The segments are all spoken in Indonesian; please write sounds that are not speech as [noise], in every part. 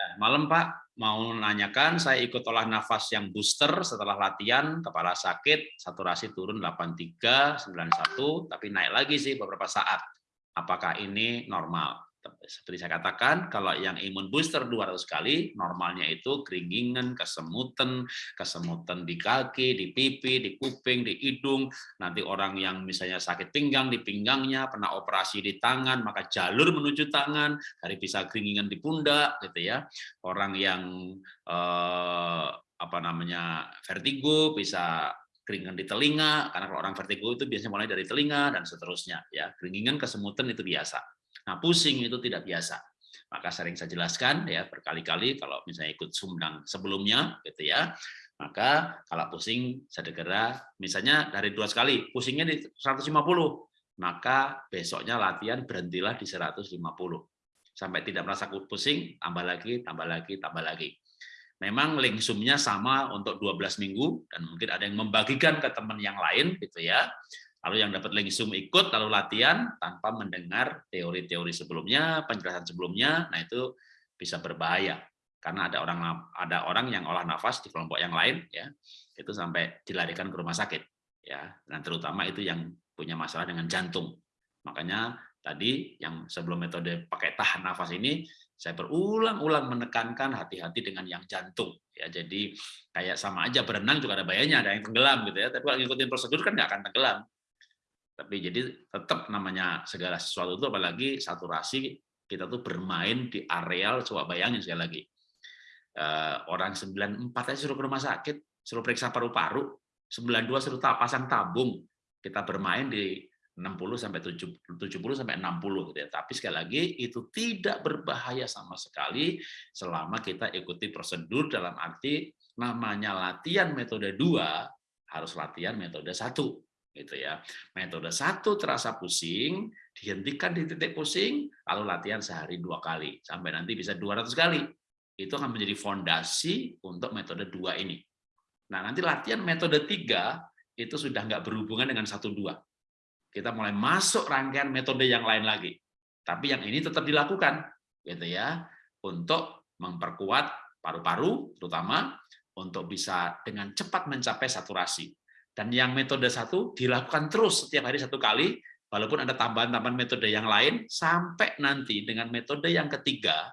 Ya, malam Pak, mau nanyakan saya ikut olah nafas yang booster setelah latihan, kepala sakit, saturasi turun 83, 91, tapi naik lagi sih beberapa saat. Apakah ini normal? Seperti saya katakan, kalau yang imun booster 200 kali, normalnya itu keringingan, kesemutan, kesemutan di kaki, di pipi, di kuping, di hidung. Nanti orang yang misalnya sakit pinggang, di pinggangnya, pernah operasi di tangan, maka jalur menuju tangan, dari bisa keringingan di pundak, gitu ya. Orang yang eh, apa namanya vertigo bisa keringan di telinga karena kalau orang vertigo itu biasanya mulai dari telinga dan seterusnya ya keringingan kesemutan itu biasa Nah, pusing itu tidak biasa. Maka sering saya jelaskan ya berkali-kali kalau misalnya ikut sumdang sebelumnya gitu ya. Maka kalau pusing segera misalnya dari dua sekali pusingnya di 150, maka besoknya latihan berhentilah di 150. Sampai tidak merasa pusing, tambah lagi, tambah lagi, tambah lagi. Memang lingsumnya sama untuk 12 minggu dan mungkin ada yang membagikan ke teman yang lain gitu ya. Lalu yang dapat langsung ikut lalu latihan tanpa mendengar teori-teori sebelumnya, penjelasan sebelumnya, nah itu bisa berbahaya. Karena ada orang ada orang yang olah nafas di kelompok yang lain ya itu sampai dilarikan ke rumah sakit ya. Dan terutama itu yang punya masalah dengan jantung. Makanya tadi yang sebelum metode pakai tahan nafas ini saya berulang-ulang menekankan hati-hati dengan yang jantung ya. Jadi kayak sama aja berenang juga ada bahayanya ada yang tenggelam gitu ya. Tapi kalau ngikutin prosedur kan nggak akan tenggelam tapi jadi tetap namanya segala sesuatu itu apalagi saturasi kita tuh bermain di areal coba bayangin sekali lagi. Eh, orang 94 aja suruh ke rumah sakit suruh periksa paru-paru 92 suruh pasang tabung. Kita bermain di 60 sampai 70 sampai 60 gitu ya. Tapi sekali lagi itu tidak berbahaya sama sekali selama kita ikuti prosedur dalam arti namanya latihan metode 2 harus latihan metode satu gitu ya. Metode satu terasa pusing, dihentikan di titik pusing, lalu latihan sehari dua kali sampai nanti bisa 200 kali. Itu akan menjadi fondasi untuk metode dua ini. Nah nanti latihan metode tiga itu sudah nggak berhubungan dengan satu dua. Kita mulai masuk rangkaian metode yang lain lagi. Tapi yang ini tetap dilakukan, gitu ya, untuk memperkuat paru-paru, terutama untuk bisa dengan cepat mencapai saturasi dan yang metode satu dilakukan terus setiap hari satu kali, walaupun ada tambahan-tambahan metode yang lain, sampai nanti dengan metode yang ketiga,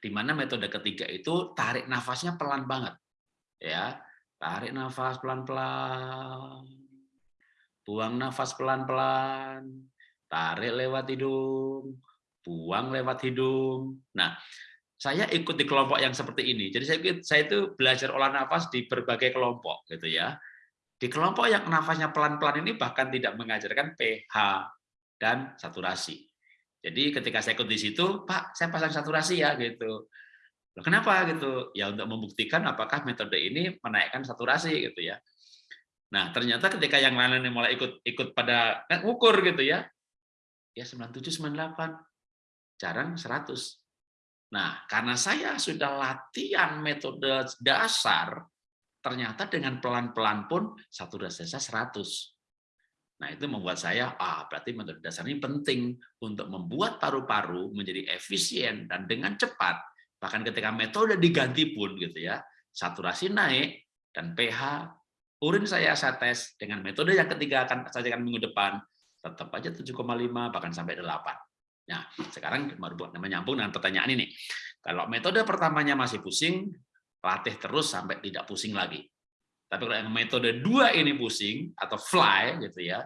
di mana metode ketiga itu tarik nafasnya pelan banget. ya Tarik nafas pelan-pelan, buang nafas pelan-pelan, tarik lewat hidung, buang lewat hidung. Nah, saya ikut di kelompok yang seperti ini. Jadi saya saya itu belajar olah nafas di berbagai kelompok gitu ya. Di kelompok yang nafasnya pelan-pelan ini bahkan tidak mengajarkan pH dan saturasi. Jadi ketika saya ikut di situ, Pak, saya pasang saturasi ya gitu. Loh, kenapa gitu? Ya untuk membuktikan apakah metode ini menaikkan saturasi gitu ya. Nah, ternyata ketika yang lain mulai ikut ikut pada kan ukur gitu ya. Ya 97 98. Jarang 100. Nah, karena saya sudah latihan metode dasar ternyata dengan pelan-pelan pun satu saya 100. Nah, itu membuat saya, ah berarti metode dasar ini penting untuk membuat paru-paru menjadi efisien dan dengan cepat. Bahkan ketika metode diganti pun gitu ya, saturasi naik dan pH urin saya saya tes dengan metode yang ketiga akan saya akan minggu depan tetap aja 7,5 bahkan sampai 8. Nah, sekarang menyambung dengan pertanyaan ini. Kalau metode pertamanya masih pusing, latih terus sampai tidak pusing lagi. Tapi kalau yang metode dua ini pusing atau fly gitu ya,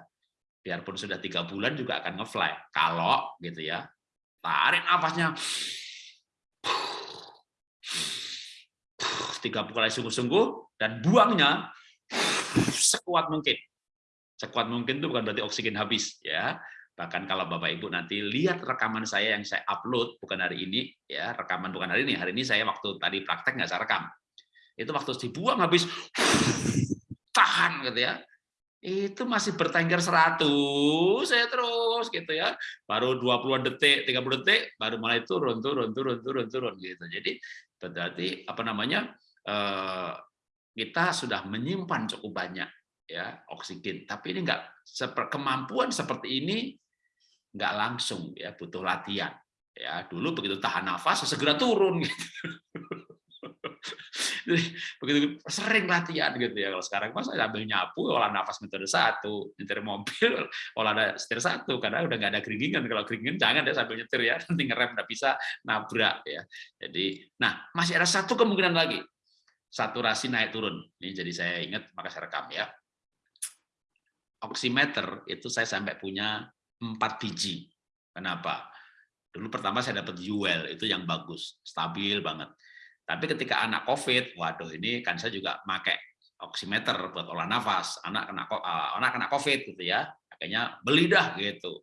biarpun sudah tiga bulan juga akan ngefly. Kalau gitu ya, tarik nafasnya tiga kali sungguh-sungguh dan buangnya sekuat mungkin. Sekuat mungkin itu bukan berarti oksigen habis ya. Bahkan kalau Bapak Ibu nanti lihat rekaman saya yang saya upload, bukan hari ini, ya rekaman bukan hari ini, hari ini saya waktu tadi praktek nggak saya rekam. Itu waktu dibuang habis, tahan gitu ya, itu masih bertengger 100 saya terus gitu ya. Baru 20 detik 30 detik baru mulai turun turun turun turun turun gitu. Jadi berarti apa namanya eh, kita sudah menyimpan cukup banyak ya oksigen. Tapi ini enggak kemampuan seperti ini nggak langsung ya butuh latihan Ya, dulu begitu tahan nafas segera turun [laughs] gitu. begitu sering latihan gitu ya. Kalau sekarang pas saya ambil nyapu, olah nafas metode satu, nyetir mobil, [laughs] olah ada setir satu, karena udah nggak ada keringingan. Kalau keringingan jangan deh sambil nyetir ya, [laughs] nanti ngerem nggak bisa nabrak ya. Jadi, nah masih ada satu kemungkinan lagi, saturasi naik turun. Ini jadi saya ingat, maka saya rekam ya. Oximeter itu saya sampai punya empat biji. Kenapa? Dulu pertama saya dapat UL, itu yang bagus, stabil banget. Tapi ketika anak COVID, waduh ini kan saya juga pakai oximeter buat olah nafas, anak kena eh, anak kena COVID gitu ya, akhirnya beli dah gitu.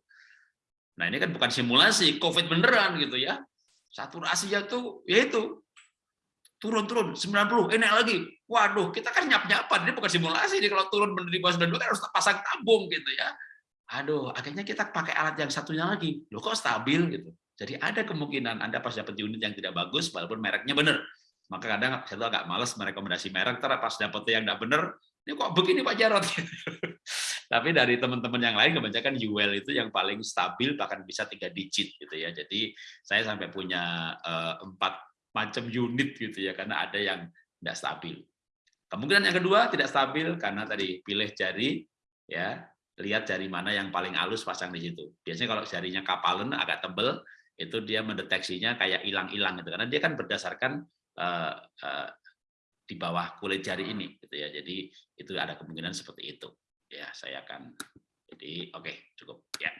Nah ini kan bukan simulasi, COVID beneran gitu ya. Saturasinya tuh ya itu turun-turun 90, enak lagi. Waduh, kita kan nyap-nyapan, ini bukan simulasi, ini kalau turun bener di bawah 92 kan harus pasang tabung gitu ya. Aduh, akhirnya kita pakai alat yang satunya lagi. Loh kok stabil gitu. Jadi ada kemungkinan Anda pas dapat unit yang tidak bagus, walaupun mereknya benar. Maka kadang saya tuh agak males merekomendasi merek, terus pas dapat yang tidak benar, ini kok begini Pak Jarot? [laughs] Tapi dari teman-teman yang lain kebanyakan UL itu yang paling stabil bahkan bisa tiga digit gitu ya. Jadi saya sampai punya eh, empat macam unit gitu ya karena ada yang tidak stabil. Kemungkinan yang kedua tidak stabil karena tadi pilih jari ya lihat jari mana yang paling halus pasang di situ. Biasanya kalau jarinya kapalan agak tebel, itu dia mendeteksinya kayak hilang-hilang gitu. Karena dia kan berdasarkan uh, uh, di bawah kulit jari ini gitu ya. Jadi itu ada kemungkinan seperti itu. Ya saya akan jadi oke okay, cukup. Ya